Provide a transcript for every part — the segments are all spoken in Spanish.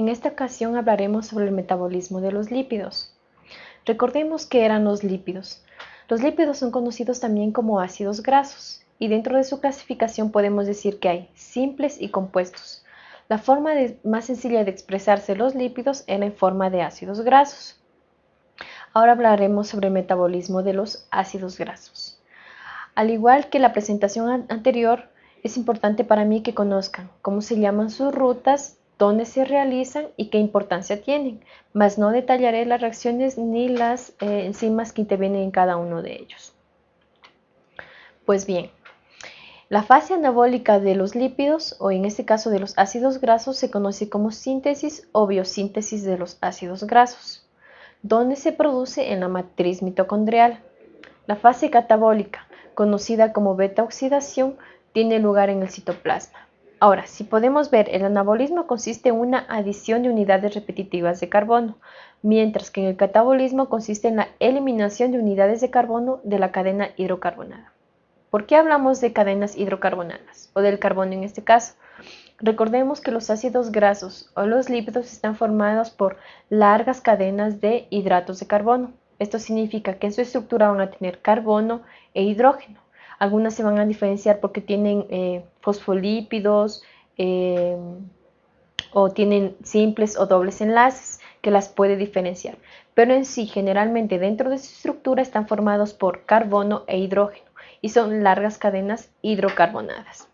En esta ocasión hablaremos sobre el metabolismo de los lípidos. Recordemos que eran los lípidos. Los lípidos son conocidos también como ácidos grasos y dentro de su clasificación podemos decir que hay simples y compuestos. La forma más sencilla de expresarse los lípidos era en forma de ácidos grasos. Ahora hablaremos sobre el metabolismo de los ácidos grasos. Al igual que la presentación anterior, es importante para mí que conozcan cómo se llaman sus rutas, dónde se realizan y qué importancia tienen, mas no detallaré las reacciones ni las eh, enzimas que intervienen en cada uno de ellos. Pues bien, la fase anabólica de los lípidos, o en este caso de los ácidos grasos, se conoce como síntesis o biosíntesis de los ácidos grasos, donde se produce en la matriz mitocondrial. La fase catabólica, conocida como beta-oxidación, tiene lugar en el citoplasma. Ahora, si podemos ver, el anabolismo consiste en una adición de unidades repetitivas de carbono, mientras que en el catabolismo consiste en la eliminación de unidades de carbono de la cadena hidrocarbonada. ¿Por qué hablamos de cadenas hidrocarbonadas o del carbono en este caso? Recordemos que los ácidos grasos o los lípidos están formados por largas cadenas de hidratos de carbono. Esto significa que en su estructura van a tener carbono e hidrógeno. Algunas se van a diferenciar porque tienen eh, fosfolípidos eh, o tienen simples o dobles enlaces que las puede diferenciar. Pero en sí, generalmente dentro de su estructura están formados por carbono e hidrógeno y son largas cadenas hidrocarbonadas.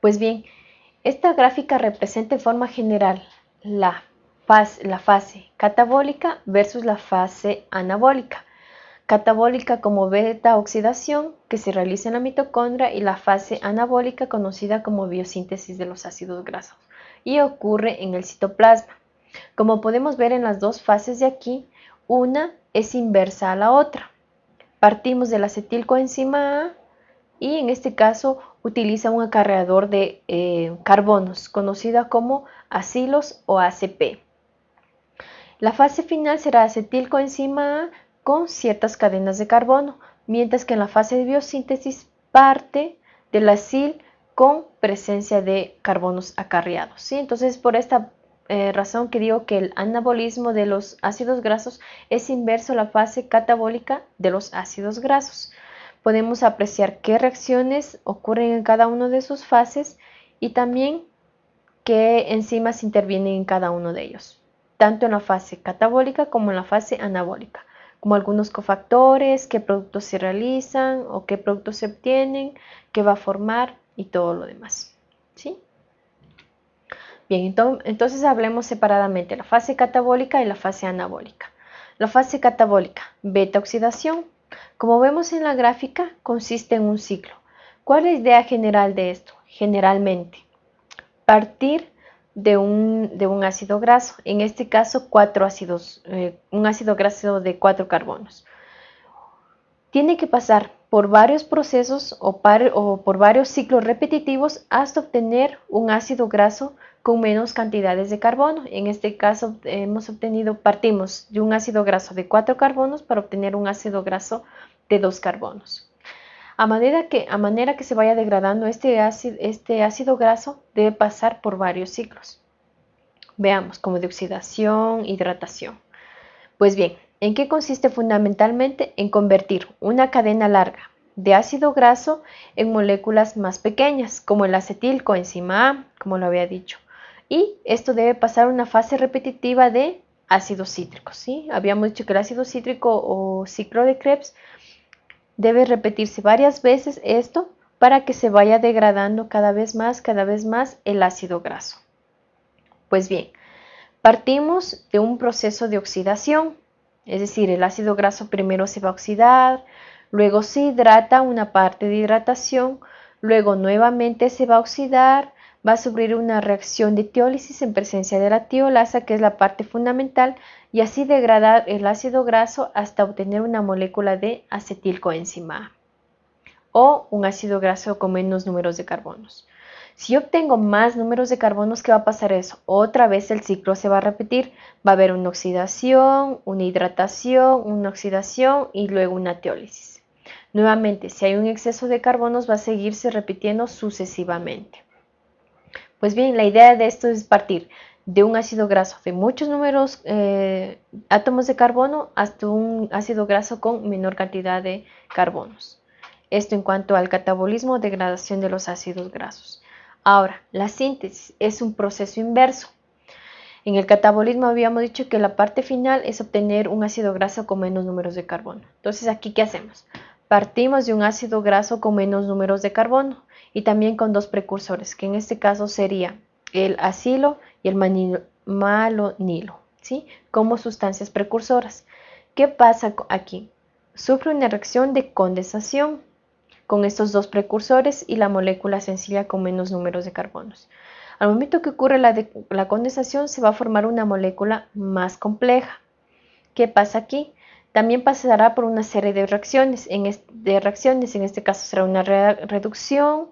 Pues bien, esta gráfica representa en forma general la fase, la fase catabólica versus la fase anabólica. Catabólica como beta oxidación que se realiza en la mitocondria y la fase anabólica conocida como biosíntesis de los ácidos grasos y ocurre en el citoplasma. Como podemos ver en las dos fases de aquí, una es inversa a la otra. Partimos del acetilcoenzima A y en este caso utiliza un acarreador de eh, carbonos conocida como acilos o ACP. La fase final será acetilcoenzima A con ciertas cadenas de carbono, mientras que en la fase de biosíntesis parte del acil con presencia de carbonos acarreados. ¿sí? Entonces, por esta eh, razón que digo que el anabolismo de los ácidos grasos es inverso a la fase catabólica de los ácidos grasos. Podemos apreciar qué reacciones ocurren en cada una de sus fases y también qué enzimas intervienen en cada uno de ellos, tanto en la fase catabólica como en la fase anabólica, como algunos cofactores, qué productos se realizan o qué productos se obtienen, qué va a formar y todo lo demás. ¿sí? Bien, entonces hablemos separadamente la fase catabólica y la fase anabólica. La fase catabólica, beta-oxidación, como vemos en la gráfica, consiste en un ciclo. ¿Cuál es la idea general de esto? Generalmente, partir de un, de un ácido graso, en este caso cuatro ácidos, eh, un ácido graso de cuatro carbonos. Tiene que pasar por varios procesos o, o por varios ciclos repetitivos hasta obtener un ácido graso con menos cantidades de carbono. En este caso hemos obtenido, partimos de un ácido graso de 4 carbonos para obtener un ácido graso de 2 carbonos. A manera que, a manera que se vaya degradando este ácido, este ácido graso debe pasar por varios ciclos. Veamos, como de oxidación, hidratación. Pues bien, ¿en qué consiste fundamentalmente? En convertir una cadena larga de ácido graso en moléculas más pequeñas, como el acetilcoenzima A, como lo había dicho, y esto debe pasar una fase repetitiva de ácido cítrico. ¿sí? Habíamos dicho que el ácido cítrico o ciclo de Krebs debe repetirse varias veces esto para que se vaya degradando cada vez más, cada vez más el ácido graso. Pues bien, partimos de un proceso de oxidación, es decir, el ácido graso primero se va a oxidar, luego se hidrata una parte de hidratación, luego nuevamente se va a oxidar, va a sufrir una reacción de tiólisis en presencia de la tiolasa, que es la parte fundamental, y así degradar el ácido graso hasta obtener una molécula de acetilcoenzima o un ácido graso con menos números de carbonos. Si obtengo más números de carbonos, ¿qué va a pasar eso? Otra vez el ciclo se va a repetir. Va a haber una oxidación, una hidratación, una oxidación y luego una teólisis. Nuevamente, si hay un exceso de carbonos, va a seguirse repitiendo sucesivamente. Pues bien, la idea de esto es partir de un ácido graso de muchos números eh, átomos de carbono hasta un ácido graso con menor cantidad de carbonos. Esto en cuanto al catabolismo degradación de los ácidos grasos. Ahora, la síntesis es un proceso inverso. En el catabolismo habíamos dicho que la parte final es obtener un ácido graso con menos números de carbono. Entonces, aquí, ¿qué hacemos? Partimos de un ácido graso con menos números de carbono y también con dos precursores, que en este caso sería el acilo y el malonilo, ¿sí? como sustancias precursoras. ¿Qué pasa aquí? Sufre una reacción de condensación con estos dos precursores y la molécula sencilla con menos números de carbonos. Al momento que ocurre la, la condensación se va a formar una molécula más compleja. ¿Qué pasa aquí? También pasará por una serie de reacciones. En, de reacciones, en este caso será una reducción,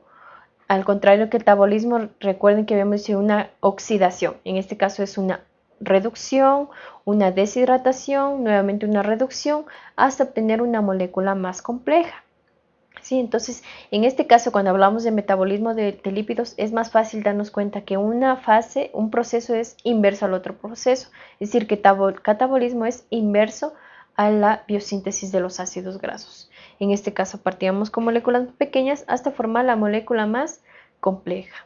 al contrario que el tabolismo, recuerden que habíamos dicho una oxidación. En este caso es una reducción, una deshidratación, nuevamente una reducción, hasta obtener una molécula más compleja. ¿Sí? Entonces, en este caso, cuando hablamos de metabolismo de, lípidos, es más fácil darnos cuenta que una fase, un proceso es inverso al otro proceso. Es decir, que catabolismo es inverso a la biosíntesis de los ácidos grasos. En este caso partíamos con moléculas pequeñas hasta formar la molécula más compleja.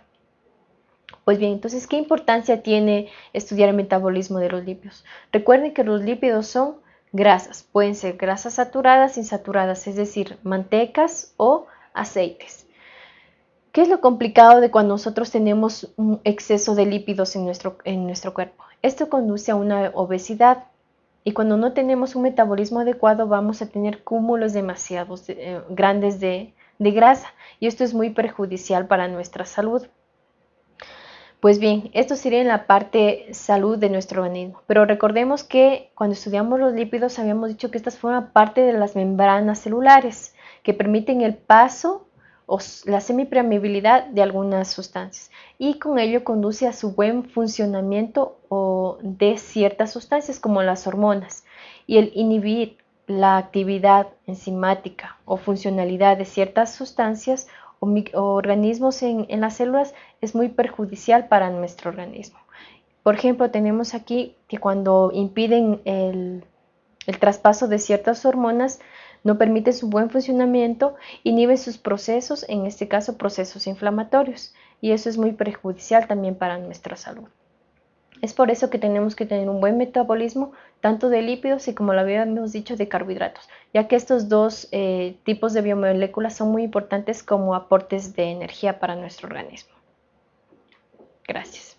Pues bien, entonces, ¿qué importancia tiene estudiar el metabolismo de los lípidos? Recuerden que los lípidos son grasas, pueden ser grasas saturadas, insaturadas, es decir, mantecas o aceites. ¿Qué es lo complicado de cuando nosotros tenemos un exceso de lípidos en nuestro, en nuestro cuerpo? Esto conduce a una obesidad, y cuando no tenemos un metabolismo adecuado vamos a tener cúmulos demasiado eh, grandes de, de grasa y esto es muy perjudicial para nuestra salud. Pues bien, esto sería en la parte salud de nuestro organismo. Pero recordemos que cuando estudiamos los lípidos habíamos dicho que estas forman parte de las membranas celulares que permiten el paso o la semipermeabilidad de algunas sustancias y con ello conduce a su buen funcionamiento o de ciertas sustancias como las hormonas y el inhibir la actividad enzimática o funcionalidad de ciertas sustancias o, organismos en, las células es muy perjudicial para nuestro organismo. Por ejemplo, tenemos aquí que cuando impiden el traspaso de ciertas hormonas, no permite su buen funcionamiento, inhibe sus procesos, en este caso procesos inflamatorios, y eso es muy perjudicial también para nuestra salud. Es por eso que tenemos que tener un buen metabolismo tanto de lípidos y como lo habíamos dicho de carbohidratos, ya que estos dos eh, tipos de biomoléculas son muy importantes como aportes de energía para nuestro organismo. Gracias.